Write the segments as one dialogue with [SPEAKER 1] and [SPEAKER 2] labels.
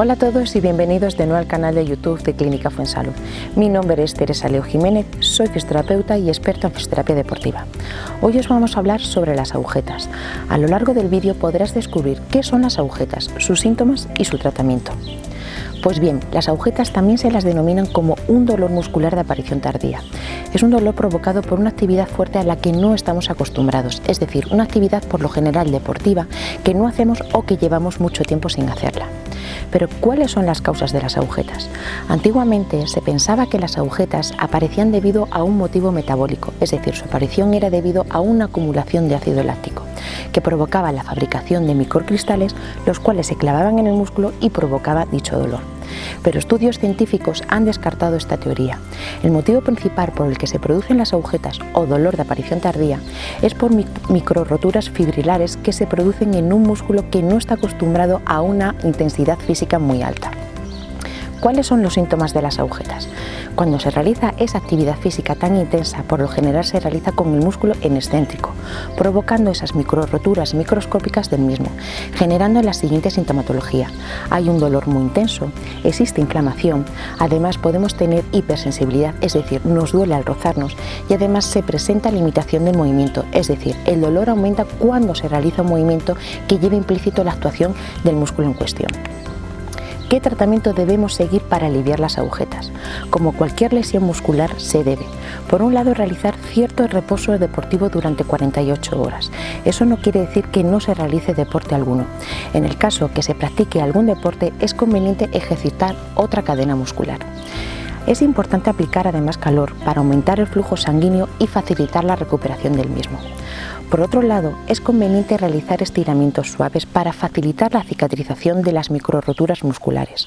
[SPEAKER 1] Hola a todos y bienvenidos de nuevo al canal de YouTube de Clínica Fuensalud. Mi nombre es Teresa Leo Jiménez, soy fisioterapeuta y experta en fisioterapia deportiva. Hoy os vamos a hablar sobre las agujetas. A lo largo del vídeo podrás descubrir qué son las agujetas, sus síntomas y su tratamiento. Pues bien, las agujetas también se las denominan como un dolor muscular de aparición tardía. Es un dolor provocado por una actividad fuerte a la que no estamos acostumbrados, es decir, una actividad por lo general deportiva que no hacemos o que llevamos mucho tiempo sin hacerla. Pero ¿cuáles son las causas de las agujetas? Antiguamente se pensaba que las agujetas aparecían debido a un motivo metabólico, es decir, su aparición era debido a una acumulación de ácido láctico, que provocaba la fabricación de microcristales, los cuales se clavaban en el músculo y provocaba dicho dolor. Pero estudios científicos han descartado esta teoría. El motivo principal por el que se producen las agujetas o dolor de aparición tardía es por microroturas fibrilares que se producen en un músculo que no está acostumbrado a una intensidad física muy alta. ¿Cuáles son los síntomas de las agujetas? Cuando se realiza esa actividad física tan intensa, por lo general se realiza con el músculo en excéntrico, provocando esas microroturas microscópicas del mismo, generando la siguiente sintomatología. Hay un dolor muy intenso, existe inflamación, además podemos tener hipersensibilidad, es decir, nos duele al rozarnos y además se presenta limitación del movimiento, es decir, el dolor aumenta cuando se realiza un movimiento que lleva implícito la actuación del músculo en cuestión. ¿Qué tratamiento debemos seguir para aliviar las agujetas? Como cualquier lesión muscular se debe, por un lado, realizar cierto reposo deportivo durante 48 horas. Eso no quiere decir que no se realice deporte alguno. En el caso que se practique algún deporte es conveniente ejercitar otra cadena muscular. Es importante aplicar además calor para aumentar el flujo sanguíneo y facilitar la recuperación del mismo. Por otro lado, es conveniente realizar estiramientos suaves para facilitar la cicatrización de las microroturas musculares.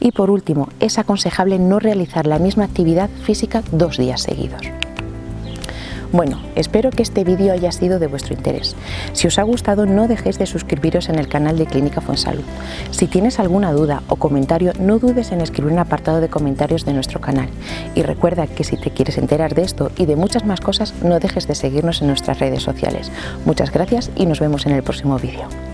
[SPEAKER 1] Y por último, es aconsejable no realizar la misma actividad física dos días seguidos. Bueno, espero que este vídeo haya sido de vuestro interés. Si os ha gustado no dejéis de suscribiros en el canal de Clínica Fuensalud. Si tienes alguna duda o comentario no dudes en escribir un apartado de comentarios de nuestro canal. Y recuerda que si te quieres enterar de esto y de muchas más cosas no dejes de seguirnos en nuestras redes sociales. Muchas gracias y nos vemos en el próximo vídeo.